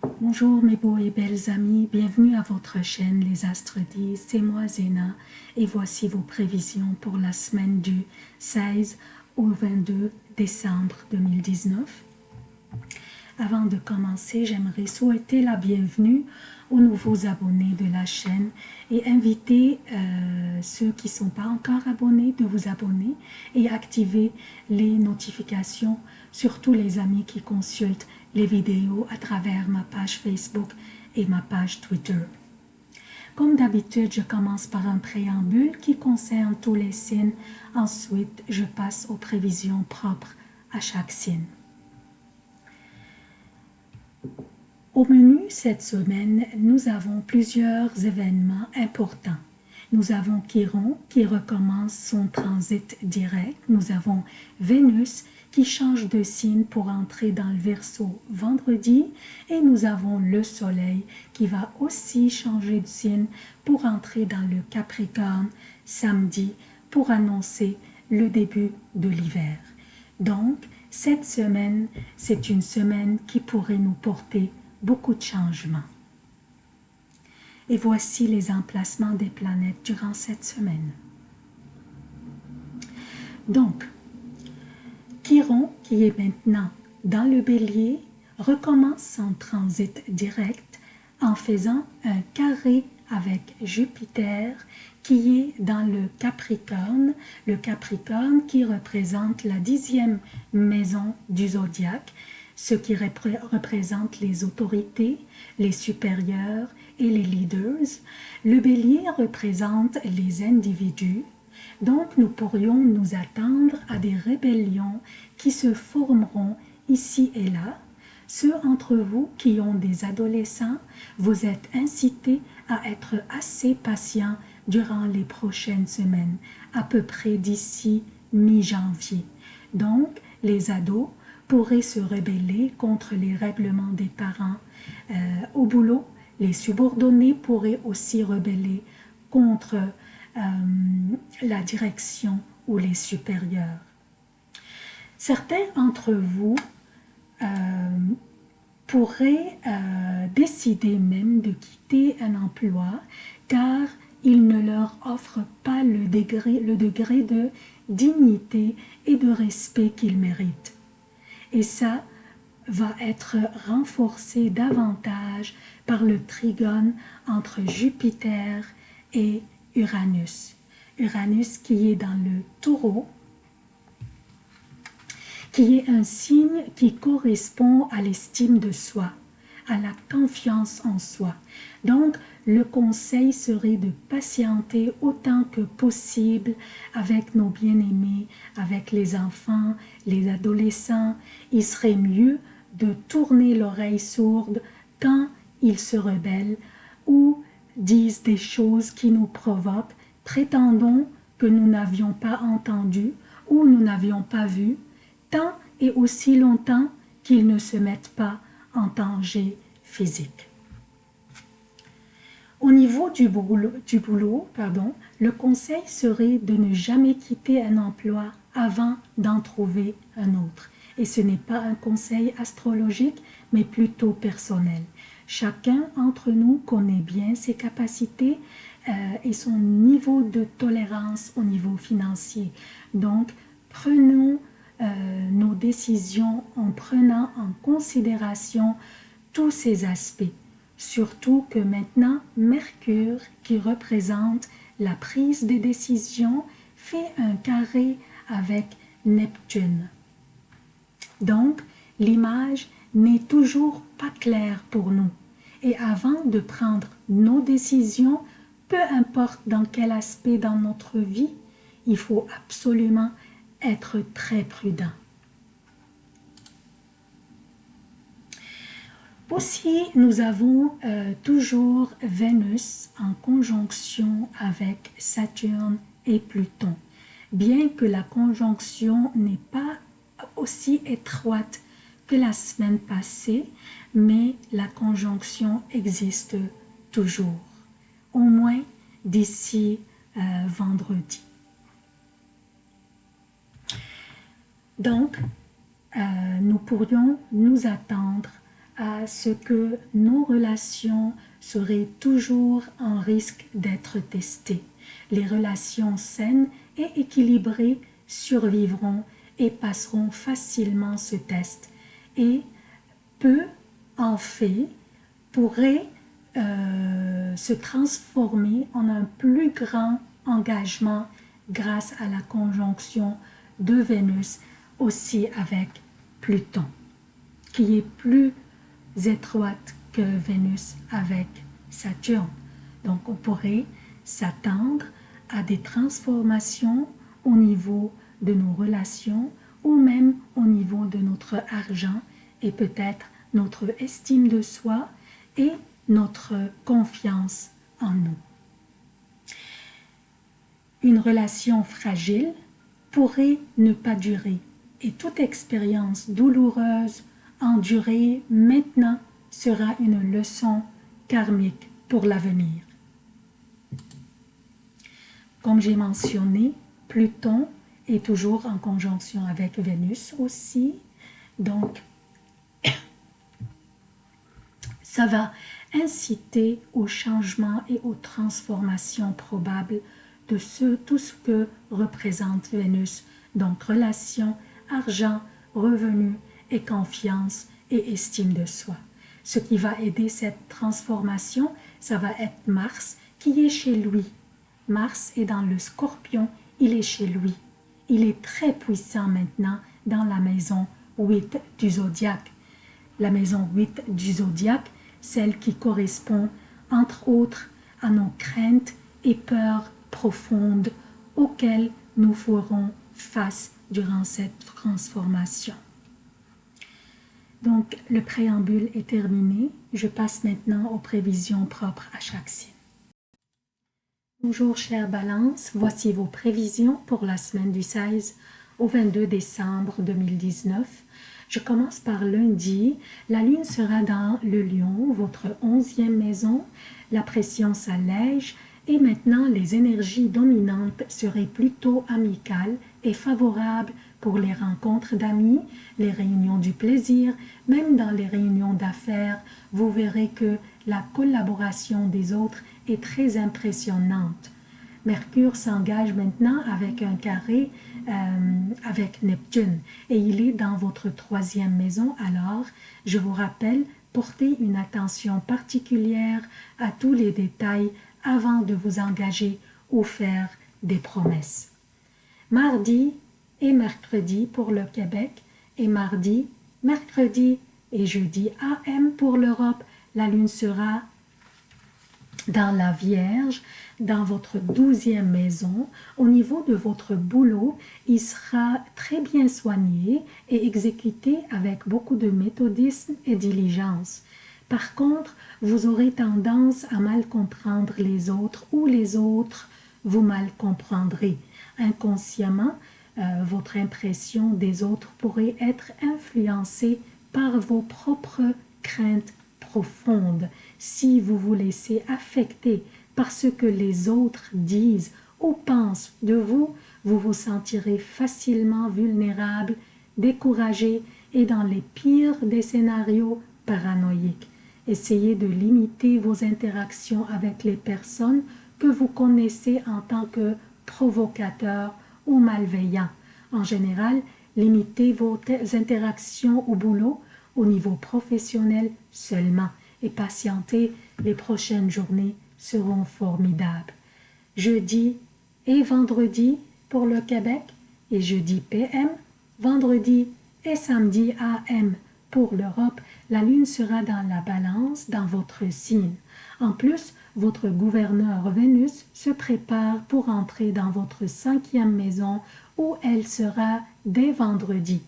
Bonjour mes beaux et belles amis, bienvenue à votre chaîne Les Astres disent, c'est moi Zéna. Et voici vos prévisions pour la semaine du 16 au 22 décembre 2019. Avant de commencer, j'aimerais souhaiter la bienvenue aux nouveaux abonnés de la chaîne et inviter euh, ceux qui ne sont pas encore abonnés de vous abonner et activer les notifications, surtout les amis qui consultent les vidéos à travers ma page Facebook et ma page Twitter. Comme d'habitude, je commence par un préambule qui concerne tous les signes. Ensuite, je passe aux prévisions propres à chaque signe. Au menu cette semaine, nous avons plusieurs événements importants. Nous avons Chiron qui recommence son transit direct. Nous avons Vénus qui change de signe pour entrer dans le Verseau vendredi. Et nous avons le Soleil qui va aussi changer de signe pour entrer dans le Capricorne samedi pour annoncer le début de l'hiver. Donc, cette semaine, c'est une semaine qui pourrait nous porter beaucoup de changements. Et voici les emplacements des planètes durant cette semaine. Donc, Chiron, qui est maintenant dans le bélier, recommence son transit direct en faisant un carré avec Jupiter qui est dans le Capricorne, le Capricorne qui représente la dixième maison du zodiaque, ce qui représente les autorités, les supérieurs et les leaders. Le bélier représente les individus, donc nous pourrions nous attendre à des rébellions qui se formeront ici et là. Ceux entre vous qui ont des adolescents, vous êtes incités à être assez patients durant les prochaines semaines, à peu près d'ici mi-janvier. Donc, les ados pourraient se rebeller contre les règlements des parents. Euh, au boulot, les subordonnés pourraient aussi rebeller contre euh, la direction ou les supérieurs. Certains d'entre vous euh, pourraient décider même de quitter un emploi car il ne leur offre pas le degré, le degré de dignité et de respect qu'ils méritent. Et ça va être renforcé davantage par le trigone entre Jupiter et Uranus. Uranus qui est dans le taureau, qui est un signe qui correspond à l'estime de soi, à la confiance en soi. Donc, le conseil serait de patienter autant que possible avec nos bien-aimés, avec les enfants, les adolescents. Il serait mieux de tourner l'oreille sourde quand ils se rebellent ou disent des choses qui nous provoquent, prétendons que nous n'avions pas entendu ou nous n'avions pas vu, tant et aussi longtemps qu'ils ne se mettent pas en danger physique. Au niveau du boulot, pardon, le conseil serait de ne jamais quitter un emploi avant d'en trouver un autre. Et ce n'est pas un conseil astrologique, mais plutôt personnel. Chacun d'entre nous connaît bien ses capacités euh, et son niveau de tolérance au niveau financier. Donc, prenons euh, nos décisions en prenant en considération tous ces aspects. Surtout que maintenant, Mercure, qui représente la prise des décisions, fait un carré avec Neptune. Donc, l'image n'est toujours pas claire pour nous. Et avant de prendre nos décisions, peu importe dans quel aspect dans notre vie, il faut absolument être très prudent. Aussi, nous avons euh, toujours Vénus en conjonction avec Saturne et Pluton. Bien que la conjonction n'est pas aussi étroite que la semaine passée, mais la conjonction existe toujours, au moins d'ici euh, vendredi. Donc, euh, nous pourrions nous attendre à ce que nos relations seraient toujours en risque d'être testées. Les relations saines et équilibrées survivront et passeront facilement ce test. Et peu en fait pourrait euh, se transformer en un plus grand engagement grâce à la conjonction de Vénus aussi avec Pluton, qui est plus étroite que Vénus avec Saturne. Donc on pourrait s'attendre à des transformations au niveau de nos relations ou même au niveau de notre argent et peut-être notre estime de soi et notre confiance en nous. Une relation fragile pourrait ne pas durer et toute expérience douloureuse endurée maintenant sera une leçon karmique pour l'avenir. Comme j'ai mentionné, Pluton est toujours en conjonction avec Vénus aussi, donc ça va inciter au changement et aux transformations probables de ce, tout ce que représente Vénus, donc relation, argent, revenus et confiance et estime de soi. Ce qui va aider cette transformation, ça va être Mars qui est chez lui. Mars est dans le scorpion, il est chez lui. Il est très puissant maintenant dans la maison 8 du zodiaque. La maison 8 du zodiaque, celle qui correspond entre autres à nos craintes et peurs profondes auxquelles nous ferons face durant cette transformation. Donc, le préambule est terminé. Je passe maintenant aux prévisions propres à chaque signe. Bonjour chère Balance, voici vos prévisions pour la semaine du 16 au 22 décembre 2019. Je commence par lundi. La lune sera dans le lion, votre onzième maison. La pression s'allège et maintenant les énergies dominantes seraient plutôt amicales et favorables pour les rencontres d'amis, les réunions du plaisir, même dans les réunions d'affaires, vous verrez que la collaboration des autres est très impressionnante. Mercure s'engage maintenant avec un carré euh, avec Neptune et il est dans votre troisième maison. Alors, je vous rappelle, portez une attention particulière à tous les détails avant de vous engager ou faire des promesses. Mardi, et mercredi pour le Québec et mardi, mercredi et jeudi AM pour l'Europe. La lune sera dans la Vierge, dans votre douzième maison, au niveau de votre boulot, il sera très bien soigné et exécuté avec beaucoup de méthodisme et diligence. Par contre, vous aurez tendance à mal comprendre les autres ou les autres vous mal comprendrez. Inconsciemment, votre impression des autres pourrait être influencée par vos propres craintes profondes. Si vous vous laissez affecter par ce que les autres disent ou pensent de vous, vous vous sentirez facilement vulnérable, découragé et dans les pires des scénarios paranoïques. Essayez de limiter vos interactions avec les personnes que vous connaissez en tant que provocateurs ou malveillants. En général, limitez vos interactions au boulot au niveau professionnel seulement et patientez, les prochaines journées seront formidables. Jeudi et vendredi pour le Québec et jeudi PM, vendredi et samedi AM pour l'Europe, la lune sera dans la balance dans votre signe. En plus, votre gouverneur Vénus se prépare pour entrer dans votre cinquième maison où elle sera dès vendredi.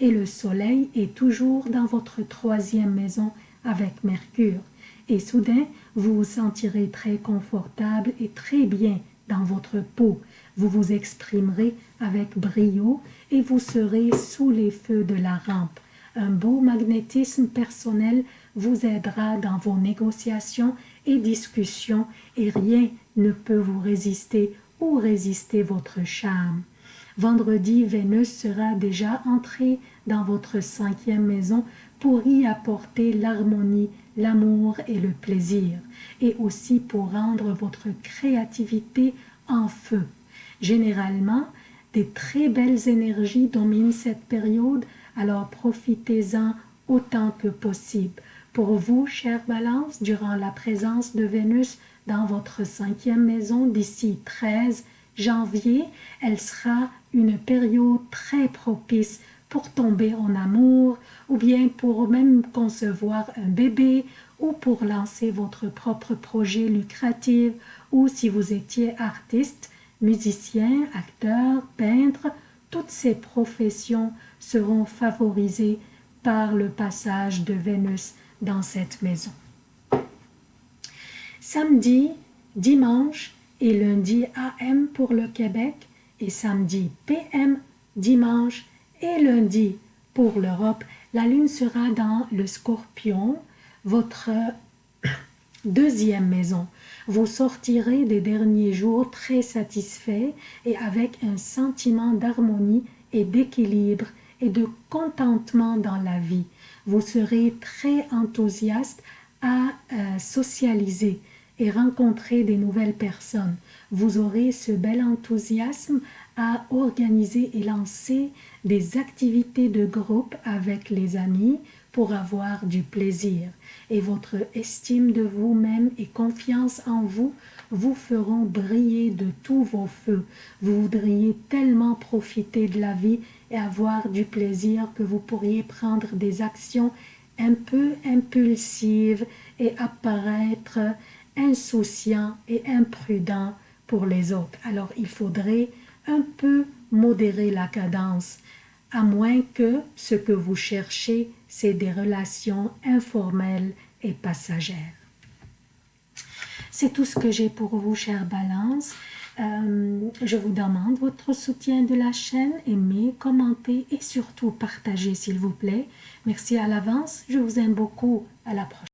Et le soleil est toujours dans votre troisième maison avec Mercure. Et soudain, vous vous sentirez très confortable et très bien dans votre peau. Vous vous exprimerez avec brio et vous serez sous les feux de la rampe. Un beau magnétisme personnel vous aidera dans vos négociations et discussions et rien ne peut vous résister ou résister votre charme. Vendredi, Vénus sera déjà entrée dans votre cinquième maison pour y apporter l'harmonie, l'amour et le plaisir, et aussi pour rendre votre créativité en feu. Généralement, des très belles énergies dominent cette période, alors profitez-en autant que possible. Pour vous, chère Balance, durant la présence de Vénus dans votre cinquième maison d'ici 13 janvier, elle sera une période très propice pour tomber en amour, ou bien pour même concevoir un bébé, ou pour lancer votre propre projet lucratif, ou si vous étiez artiste, musicien, acteur, peintre, toutes ces professions seront favorisées par le passage de Vénus dans cette maison. Samedi, dimanche et lundi AM pour le Québec et samedi PM, dimanche et lundi pour l'Europe, la lune sera dans le scorpion, votre deuxième maison. Vous sortirez des derniers jours très satisfait et avec un sentiment d'harmonie et d'équilibre et de contentement dans la vie. Vous serez très enthousiaste à euh, socialiser et rencontrer des nouvelles personnes. Vous aurez ce bel enthousiasme à organiser et lancer des activités de groupe avec les amis pour avoir du plaisir. Et votre estime de vous-même et confiance en vous vous feront briller de tous vos feux. Vous voudriez tellement profiter de la vie avoir du plaisir que vous pourriez prendre des actions un peu impulsives et apparaître insouciant et imprudent pour les autres. Alors il faudrait un peu modérer la cadence, à moins que ce que vous cherchez, c'est des relations informelles et passagères. C'est tout ce que j'ai pour vous, chère Balance. Euh, je vous demande votre soutien de la chaîne, aimez, commentez et surtout partagez s'il vous plaît. Merci à l'avance, je vous aime beaucoup, à la prochaine.